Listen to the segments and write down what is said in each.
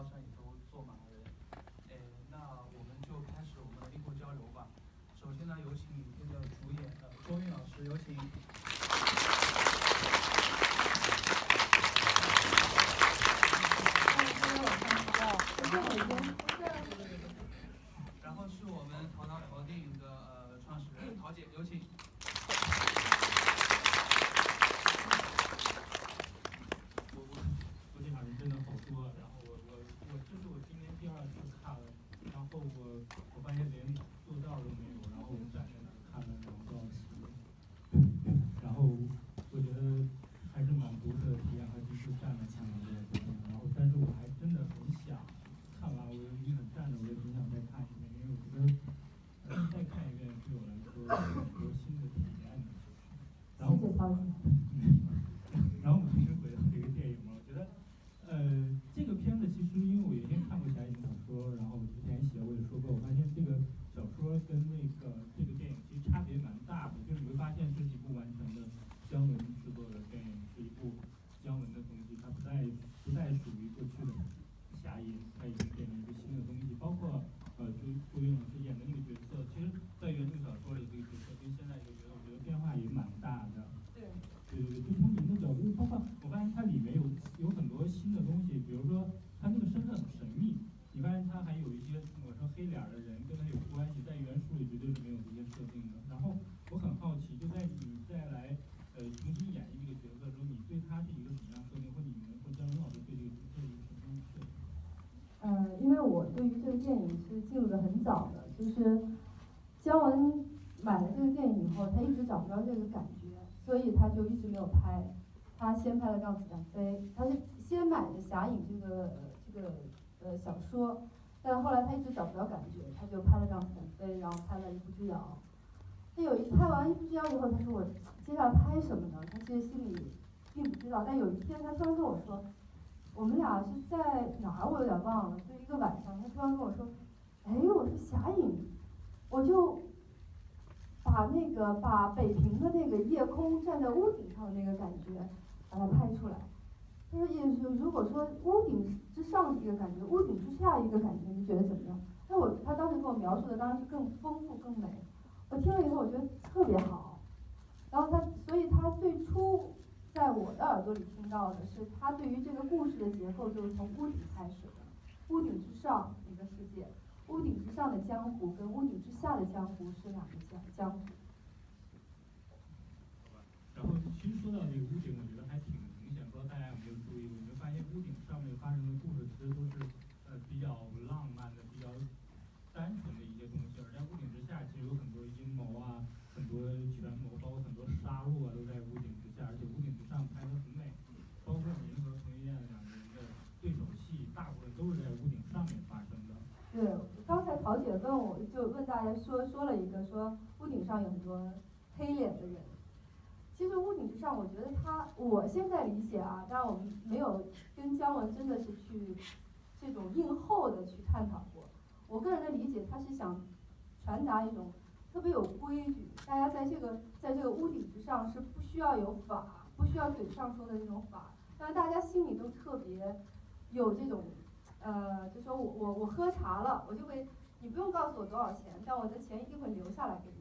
高上也都坐满了人。哎，那我们就开始我们的灵魂交流吧。首先呢，有请影片的主演呃周韵老师，有请。姜文买了这个电影以后，他一直找不着这个感觉，所以他就一直没有拍。他先拍了《让子弹飞》，他是先买的《侠影》这个这个呃小说，但后来他一直找不着感觉，他就拍了《让子弹飞》，然后拍了《一步之遥》。他有一拍完《一步之遥》以后，他说我接下来拍什么呢？他其实心里并不知道。但有一天，他突然跟我说，我们俩是在哪儿？我有点忘了。就一个晚上，他突然跟我说。哎，我说侠影，我就把那个把北平的那个夜空站在屋顶上的那个感觉，把它拍出来。他说，也就如果说屋顶之上一个感觉，屋顶之下一个感觉，你觉得怎么样？那我他当时给我描述的当然是更丰富、更美。我听了以后，我觉得特别好。然后他，所以他最初在我的耳朵里听到的是，他对于这个故事的结构就是从屋顶开始的，屋顶之上。屋顶之上的江湖跟屋顶之下的江湖是两个江江湖。然后其实说到这个屋顶，我觉得还挺明显，不知道大家有没有注意？有没有发现屋顶上面发生的故事其实都是呃比较浪漫的、比较单纯的一些东西，而在屋顶之下，其实有很多阴谋啊、很多权谋，包括很多杀戮啊，都在屋顶之下，而且屋顶之上拍的很美，包括您和彭于晏两个人的对手戏，大部分都是在屋顶上面发生的。对。刚才陶姐问我就问大家说说了一个说屋顶上有很多黑脸的人，其实屋顶之上，我觉得他我现在理解啊，当然我们没有跟姜文真的是去这种硬厚的去探讨过。我个人的理解，他是想传达一种特别有规矩，大家在这个在这个屋顶之上是不需要有法，不需要嘴上说的那种法，但是大家心里都特别有这种。呃，就说我我我喝茶了，我就会，不用告诉我多少钱，但我的钱一定会留下来给你。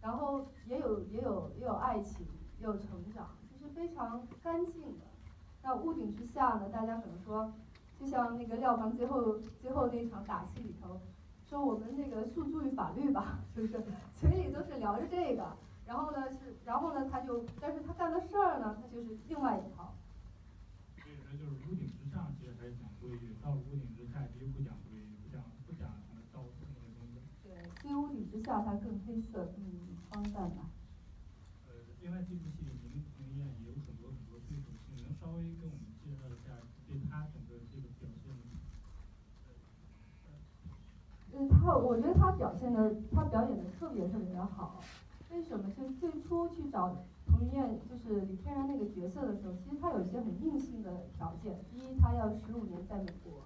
然后也有也有也有爱情，也有成长，就是非常干净的。那屋顶之下呢，大家可能说，就像那个廖凡最后最后那场打戏里头，说我们那个诉诸于法律吧，是不是？嘴里都是聊着这个，然后呢是，然后呢他就，但是他干的事儿呢，他就是另外一套。所以说就是屋顶之上，其实还是讲规矩；到屋顶下它更黑色、更荒诞吧。呃，另外这部戏里，您彭于晏也有很多很多对手戏，能稍微跟我们介绍一下对他整个这个表现吗？呃，他我觉得他表现的，他表演的特别特别的好。为什么？就最初去找。彭于晏就是李天然那个角色的时候，其实他有一些很硬性的条件。第一，他要十五年在美国，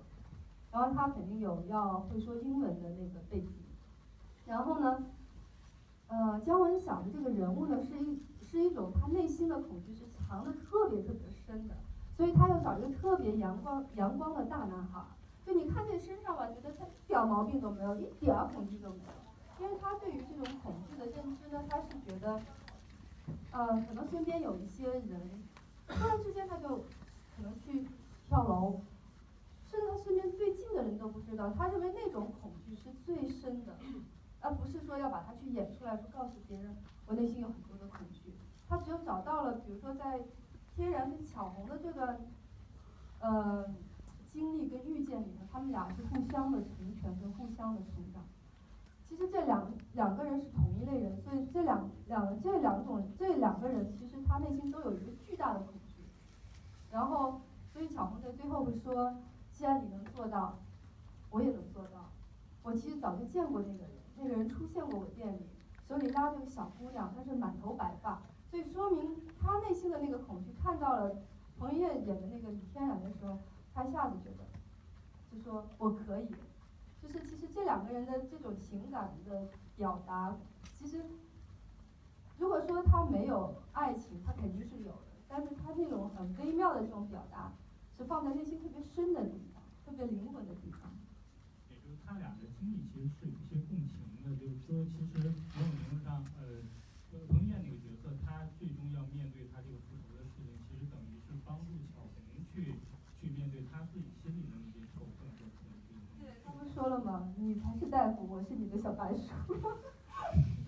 然后他肯定有要会说英文的那个背景。然后呢，呃，姜文想的这个人物呢，是一是一种他内心的恐惧是藏的特别特别深的，所以他要找一个特别阳光阳光的大男孩。就你看这身上吧，觉得他一点毛病都没有，一点恐惧都没有，因为他对于这种恐惧的认知呢，他是觉得，呃，可能身边有一些人，突然之间他就可能去跳楼，甚至他身边最近的人都不知道，他认为那种恐惧是最深的，而不是说要把它去演出来，说告诉别人我内心有很多的恐惧。他只有找到了，比如说在天然跟巧红的这段，呃，经历跟遇见里面，他们俩是互相的成全跟互相的成长。其实这两两个人是同一类人，所以这两两这两种这两个人，其实他内心都有一个巨大的恐惧。然后，所以巧红在最后会说：“既然你能做到，我也能做到。我其实早就见过那个人，那个人出现过我店里，手里拉着个小姑娘，她是满头白发。”所以说明他内心的那个恐惧，看到了彭于晏演的那个李天然的时候，他一下子觉得，就说我可以，就是其实这两个人的这种情感的表达，其实如果说他没有爱情，他肯定是有的，但是他那种很微妙的这种表达，是放在内心特别深的地方，特别灵魂的地方。也就是他俩的经历其实是有一些共情的，就是说其实某种程度上，呃，彭于晏那个角色。他最终要面对他这个复仇的事情，其实等于是帮助巧红去去面对他自己心里的那些仇恨和恐惧。对，他不说了吗？你才是大夫，我是你的小白鼠。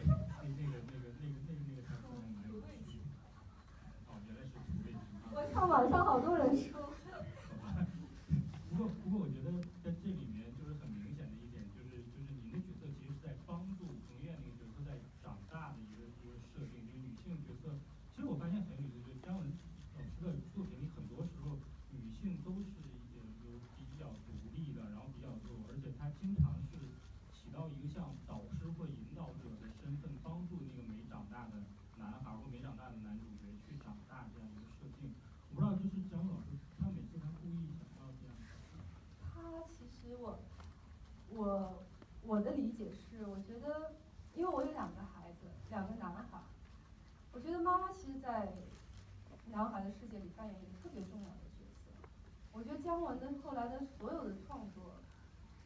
那那个那个那个那个那个台词没有。哦，原来是土味情。我看网上好多人说。不过不过，我觉得在这里面就是很明显的一点，就是就是您的角色其实是在帮助彭于晏那个角色在长大的一个一个设定。角色，其实我发现很有意思，就是姜文老师的作品里，很多时候女性都是有有比较独立的，然后比较自我，而且她经常是起到一个像导师或引导者的身份，帮助那个没长大的男孩或没长大的男主角去长大这样一个设定。我不知道，就是姜文老师，他每次他故意想要这样。他其实我我我的理解是，我觉得，因为我有两个孩子，两个男孩。我觉得妈妈其实，在男孩的世界里扮演一个特别重要的角色。我觉得姜文的后来的所有的创作，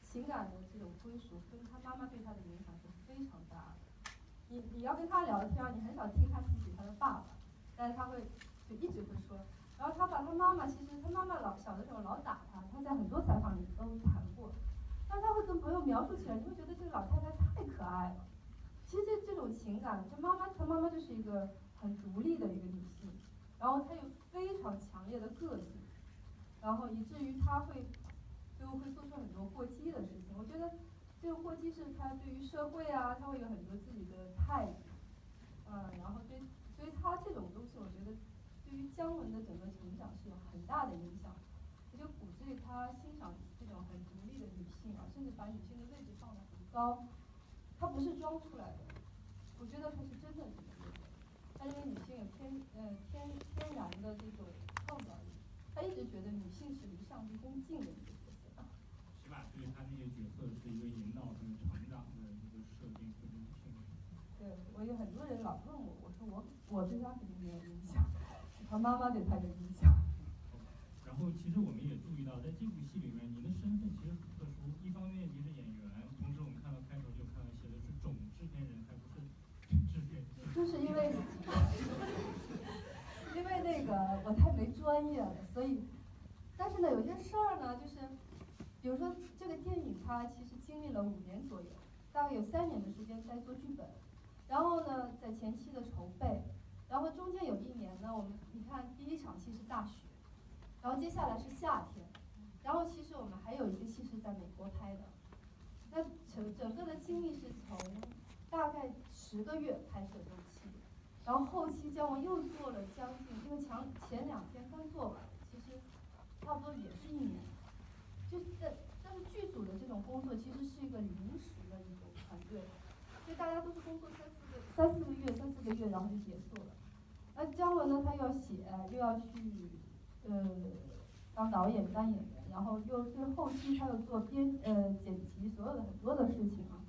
情感的这种归属，跟他妈妈对他的影响是非常大的。你你要跟他聊天，你很少听他提起他的爸爸，但是他会就一直会说。然后他把他妈妈，其实他妈妈老小的时候老打他，他在很多采访里都谈过。但他会跟朋友描述起来，你会觉得这个老太太太可爱了。其实这这种情感，就妈妈，他妈妈就是一个很独立的一个女性，然后她有非常强烈的个性，然后以至于她会就会做出很多过激的事情。我觉得这个过激是她对于社会啊，她会有很多自己的态度，嗯，然后对，所以她这种东西，我觉得对于姜文的整个成长是有很大的影响，也就鼓励他欣赏这种很独立的女性啊，甚至把女性的位置放得很高。他不是装出来的，我觉得他是真的这么认为。他认为女性有天呃天天然的这种创造力，他一直觉得女性是离上帝更近的一。对他那些角色是一个引导和成长的一个设定和定性。对，我有很多人老问我，我说我我对他肯定没有影响，他妈妈对他有影响。然后其实我们也注意到，在这部戏里面，您的身份其实很特殊，一方面您是演员，同时我们看到开头就看到写的是总制片人，还不是制片。就是因为，因为那个我太没专业了，所以，但是呢，有些事儿呢，就是，比如说这个电影它其实经历了五年左右，大概有三年的时间在做剧本，然后呢，在前期的筹备，然后中间有一年呢，我们你看第一场戏是大雪。然后接下来是夏天，然后其实我们还有一个戏是在美国拍的，那整整个的经历是从大概十个月拍摄周期，然后后期姜文又做了将近，因为前前两天刚做完，其实差不多也是一年，就在剧组的这种工作其实是一个临时的一种团队，所以大家都是工作三四个三四个月三四个月然后就结束了，那姜文呢他要写又要去。呃，当导演当演员，然后又对后期他又做编呃剪辑，所有的很多的事情啊。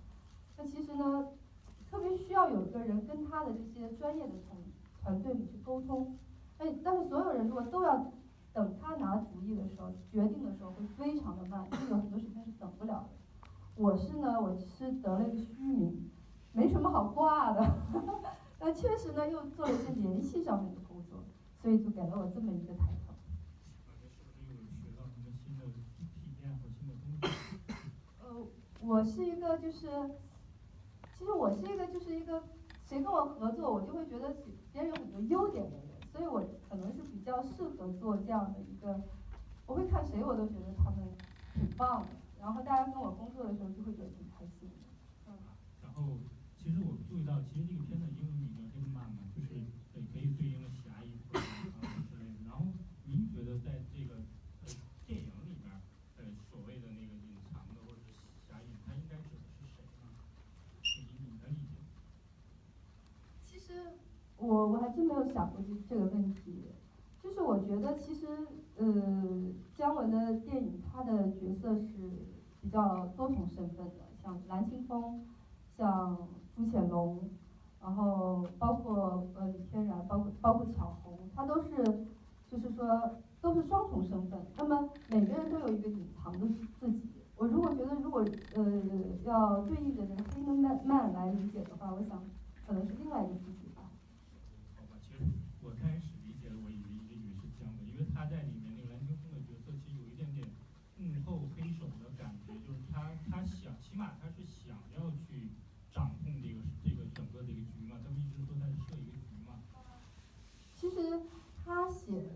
那其实呢，特别需要有一个人跟他的这些专业的团团队里去沟通。哎，但是所有人如果都要等他拿主意的时候，决定的时候会非常的慢，因为有很多事情是等不了的。我是呢，我是得了一个虚名，没什么好挂的，那确实呢又做了一些联系上面的工作，所以就给了我这么一个抬头。呃，我是一个就是，其实我是一个就是一个，谁跟我合作，我就会觉得别人有很多优点的人，所以我可能是比较适合做这样的一个，我会看谁我都觉得他们挺棒的。然后大家跟我工作的时候就会觉得挺开心的。嗯。然后，其实我注意到，其实这个片子英文名叫《黑曼》嘛，就是可以可以对应的侠义或者之类的。然后，您觉得在这个呃电影里边，呃所谓的那个隐藏的或者是侠义，它应该指的是谁呢？以你的理解。其实真没有想过这这个问题，就是我觉得其实呃姜文的电影他的角色是。比较多重身份的，像蓝青峰，像朱潜龙，然后包括呃李天然，包括包括巧红，他都是，就是说都是双重身份。那么每个人都有一个隐藏的自己。我如果觉得如果呃要对应着这个黑门曼曼来理解的话，我想可能是另外一个自己吧。好吧，其实我开始理解了，我以为一直以为是姜文，因为他在里面那个蓝青峰的角色其实有一点点幕后黑手的。他他想，起码他是想要去掌控这个这个整个这个局嘛，他不一直都在设一个局嘛。其实他写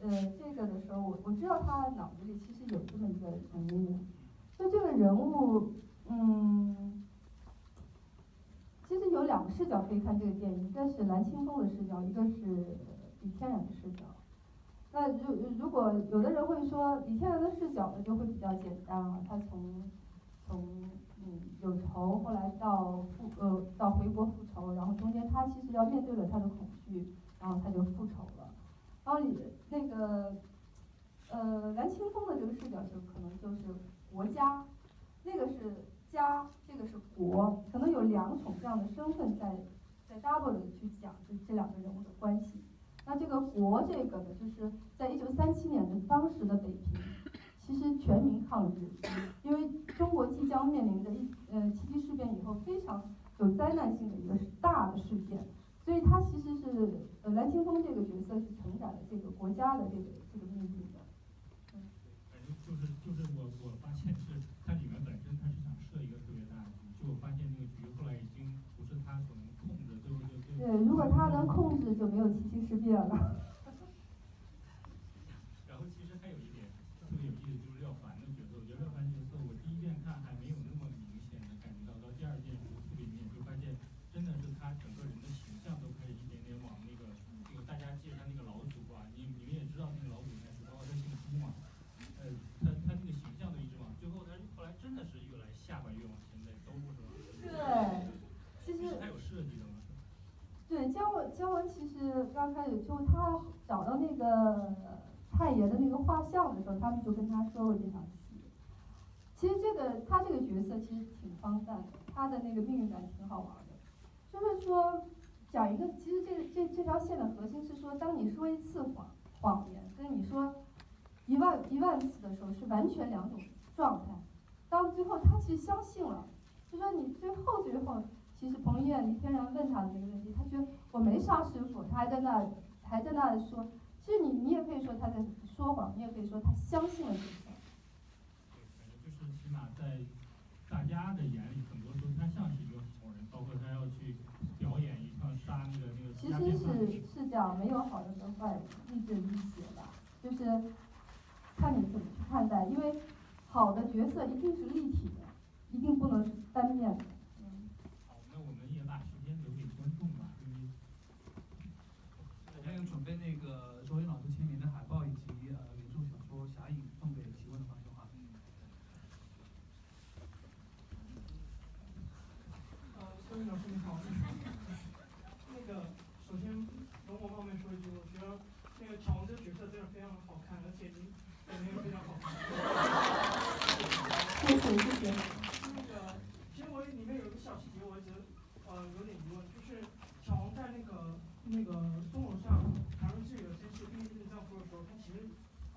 呃这个的时候，我我知道他脑子里其实有这么一个人物，就这个人物，嗯，其实有两个视角可以看这个电影，一个是蓝青峰的视角，一个是李天然的视角。那如如果有的人会说李天然的视角呢，就会比较简单啊，他从从嗯有仇，后来到复呃到回国复仇，然后中间他其实要面对了他的恐惧，然后他就复仇了。然后你那个呃蓝青峰的这个视角就可能就是国家，那个是家，这个是国，可能有两种这样的身份在在 double 的去讲这这两个人物的关系。那这个国这个呢，就是在一九三七年的当时的北平。其实全民抗日，因为中国即将面临着一呃七七事变以后非常有灾难性的一个大的事件，所以他其实是呃蓝青峰这个角色是承载了这个国家的这个这个命运的。嗯。反正就是就是我我发现是它里面本身它是想设一个特别大的局，就我发现那个局后来已经不是他所能控制，最后就对，如果他能控制，就没有七七事变了。刚开始就他找到那个太爷的那个画像的时候，他们就跟他说过这场戏。其实这个他这个角色其实挺荒诞的，他的那个命运感挺好玩的。就是说讲一个，其实这这这条线的核心是说，当你说一次谎谎言，跟你说一万一万次的时候是完全两种状态。到最后他其实相信了，就说你最后最后。其实彭于晏、李天然问他的那个问题，他觉得我没杀师傅，他还在那还在那说，其实你你也可以说他在说谎，你也可以说他相信了这个。对，反正就是起码在大家的眼里，很多时候他像是一个好人，包括他要去表演一场杀那个那个。其实是是这样，没有好人和坏人，亦正亦邪吧，就是看你怎么去看待，因为好的角色一定是立体的，一定不能是单面的。跟那个周云老师签名的海报以及呃原著小说《侠影》送给提问的观众哈。呃，周云老师你好。那个，首先容我冒昧说一句，我觉得那个乔王这个角色真的非常的好看，而且您演的也非常好看。谢谢谢谢。那个，其实我里面有一个小细节，我一直呃有点疑问，就是乔王在那个那个钟楼上。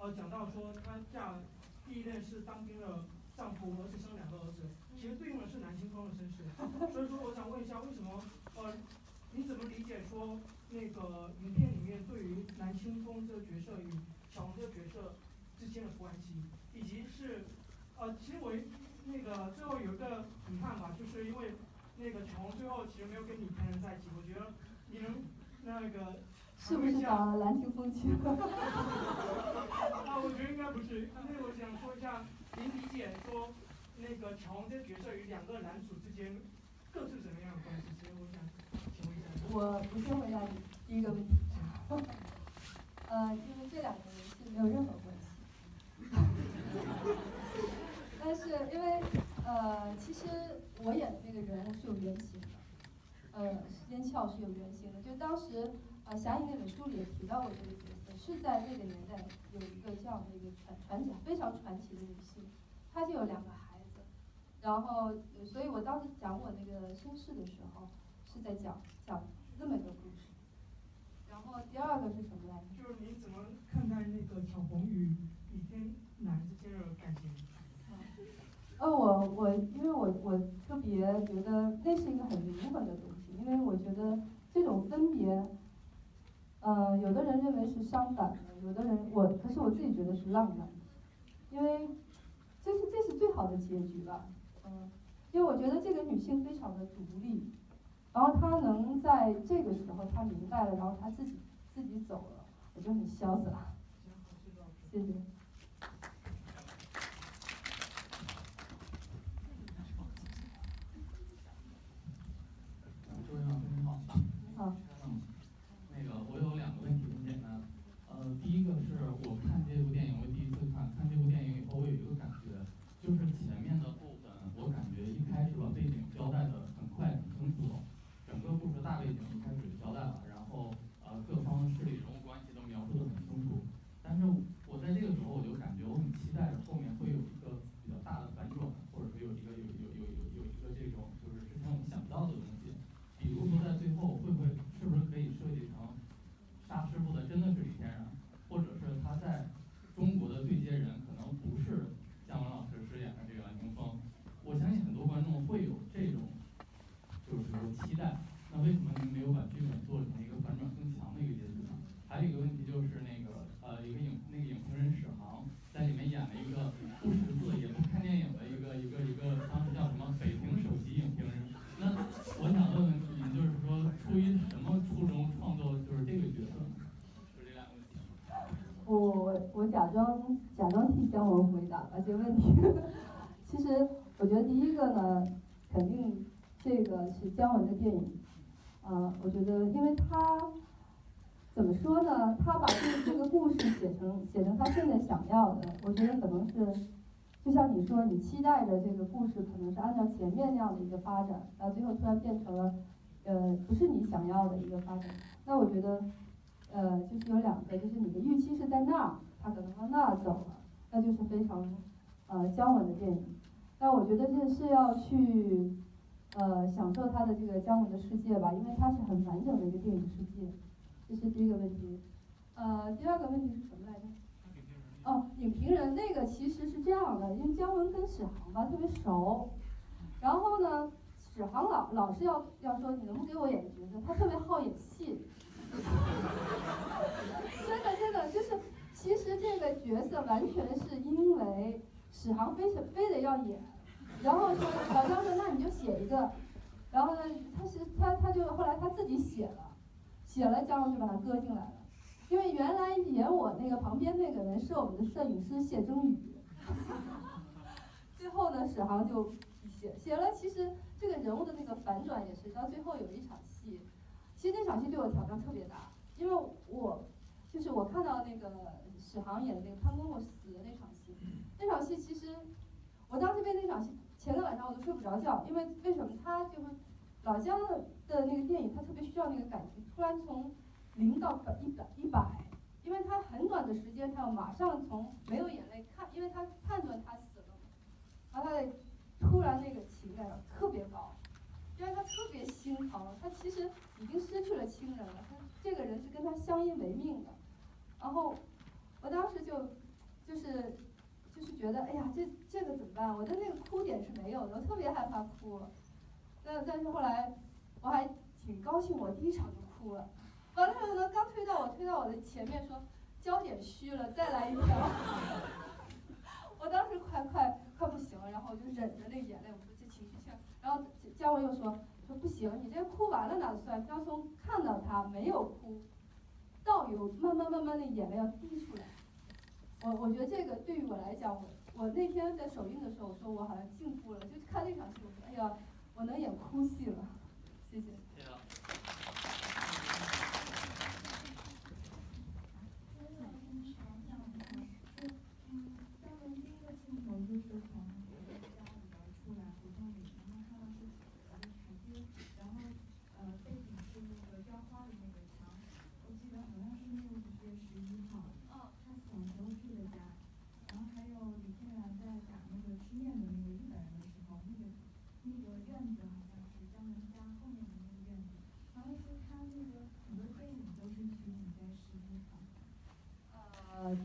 呃，讲到说他嫁第一任是当兵的丈夫，而且生两个儿子，其实对应的是南青风的身世。所以说，我想问一下，为什么呃，你怎么理解说那个影片里面对于南青风这个角色与小红这个角色之间的关系，以及是呃，其实我那个最后有一个遗憾吧，就是因为那个小红最后其实没有跟李天然在一起，我觉得你能那个。是不是找了蓝清风去？啊，我觉得应该不是。因为我想说一下，您理解说那个乔红这个角色与两个男主之间各是什么样的关系？所以我想请问一下。我不先回答你第一个问题。呃，因为这两个人是没有任何关系。但是因为呃，其实我演的那个人物是有原型的，呃，时间鞘是有原型的，就当时。啊，侠影那本书里也提到过这个角色，是在那个年代有一个这样的一个传传奇非常传奇的女性，她就有两个孩子，然后，所以我当时讲我那个身世的时候，是在讲讲这么一个故事。然后第二个是什么来着？就是你怎么看待那个小红与李天南之间的感情？呃，我我因为我我特别觉得那是一个很灵魂的东西，因为我觉得这种分别。有的人认为是伤感的，有的人我，可是我自己觉得是浪漫，因为这是这是最好的结局了，嗯，因为我觉得这个女性非常的独立，然后她能在这个时候她明白了，然后她自己自己走了，我就很潇洒，谢谢。其实我觉得第一个呢，肯定这个是姜文的电影。啊，我觉得因为他怎么说呢？他把这这个故事写成写成他现在想要的，我觉得可能是就像你说，你期待着这个故事可能是按照前面那样的一个发展，然后最后突然变成了呃不是你想要的一个发展。那我觉得呃就是有两个，就是你的预期是在那儿。他可能往那走了，那就是非常呃姜文的电影。那我觉得这是要去呃享受他的这个姜文的世界吧，因为它是很完整的一个电影世界。这是第一个问题。呃，第二个问题是什么来着？哦，影评人那个其实是这样的，因为姜文跟史航吧特别熟，然后呢，史航老老是要要说你能不能给我演角色，他特别好演戏。真的真的就是。其实这个角色完全是因为史航非是非得要演，然后说老张说那你就写一个，然后呢他是他他就后来他自己写了，写了姜文就把他搁进来了，因为原来演我那个旁边那个人是我们的摄影师谢征宇，最后呢史航就写写了，其实这个人物的那个反转也是到最后有一场戏，其实那场戏对我挑战特别大，因为我就是我看到那个。史航演的那个潘公公死的那场，那场戏其实我当时被那场戏前个晚上我都睡不着觉，因为为什么他就是老姜的那个电影，他特别需要那个感情，突然从零到百一百一百，因为他很短的时间，他要马上从没有眼泪看，因为他判断他死了，然后他的突然那个情感特别高，因为他特别心疼，他其实已经失去了亲人了，他这个人是跟他相依为命的，然后。我当时就，就是，就是觉得哎呀，这这个怎么办？我的那个哭点是没有的，我特别害怕哭。但但是后来我还挺高兴，我第一场就哭了。完了后呢，刚推到我推到我的前面说焦点虚了，再来一条。我当时快快快不行了，然后我就忍着那眼泪，我说这情绪性。然后姜文又说说不行，你这哭完了哪算？要从看到他没有哭，到有慢慢慢慢的眼泪要滴出来。我我觉得这个对于我来讲，我我那天在首映的时候，我说我好像进步了，就看那场戏，我说哎呀，我能演哭戏了，谢谢。谢谢。就是从家里边出来胡同里，然后看到是几个台阶，然后呃背景是那个雕花的那个墙，我记得好像是那个五月十一号，他小时候住的家，然后还有李天然在打那个吃面的那个日本人的时候，那个院子好像是姜文家后面的那个院子，然后是他那个很多电影都是取景在十一号。呃，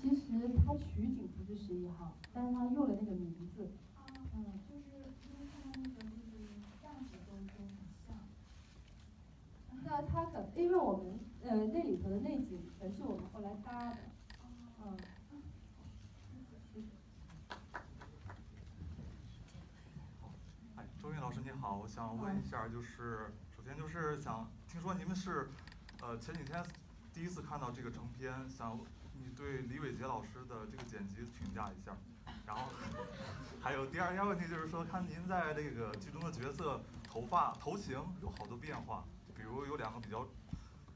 其实他取景不是十一号。但是他用了那个名字，嗯，就是因为他那个就是样子都都很像。那他可因为我们呃那里头的内景全是我们后来搭的，嗯。哎，周韵老师你好，我想问一下，就是首先就是想听说你们是呃前几天第一次看到这个成片，想你对李伟杰老师的这个剪辑评价一下。然后还有第二个问题就是说，看您在这个剧中的角色头发头型有好多变化，比如有两个比较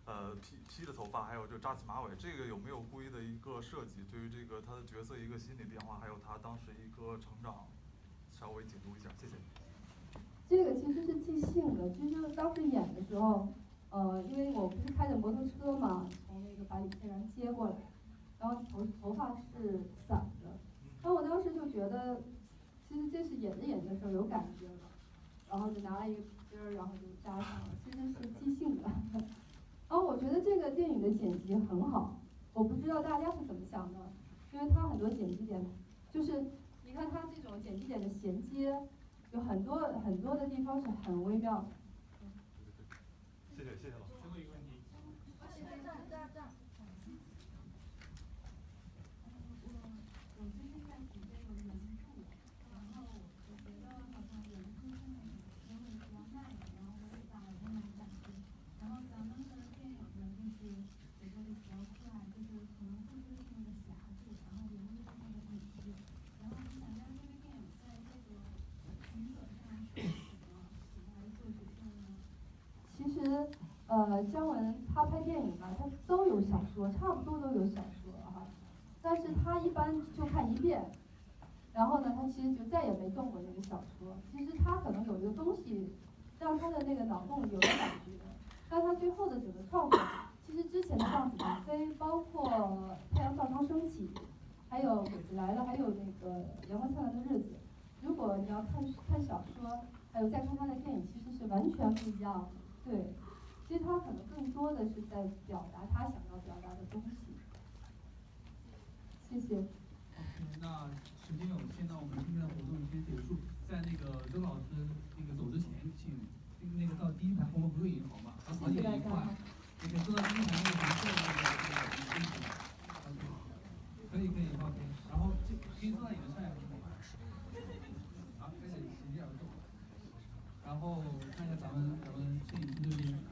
呃披披着头发，还有就扎起马尾，这个有没有故意的一个设计？对于这个他的角色一个心理变化，还有他当时一个成长，稍微解读一下，谢谢。这个其实是即兴的，其实当时演的时候，呃，因为我不是开着摩托车嘛，从那个把李天然接过来，然后头头发是散的。然后我当时就觉得，其实这是演着演着的时候有感觉了，然后就拿了一个皮筋儿，然后就扎上了，其实是即兴的。然后我觉得这个电影的剪辑很好，我不知道大家是怎么想的，因为它很多剪辑点，就是你看它这种剪辑点的衔接，有很多很多的地方是很微妙。谢谢谢谢老师。最后一个问题。呃，姜文他拍电影吧，他都有小说，差不多都有小说哈，但是他一般就看一遍，然后呢，他其实就再也没动过那个小说。其实他可能有一个东西，让他的那个脑洞有了感觉，但他最后的整个创作，其实之前的《浪子腾飞》，包括《太阳照常升起》，还有《鬼子来了》，还有那个《阳光灿烂的日子》，如果你要看看小说，还有再看他的电影，其实是完全不一样的，对。其实他可能更多的是在表达他想要表达的东西。谢谢。OK，那时间有限，那我们今天的活动先结束。在那个周老师那个走之前，请那个到第一排我们不是银行嘛，好几点一块，可以坐到第一排那个红色的那个那个。可以可以 OK，然后这可以坐在你的上面。然后看一下咱们咱们摄影师这边。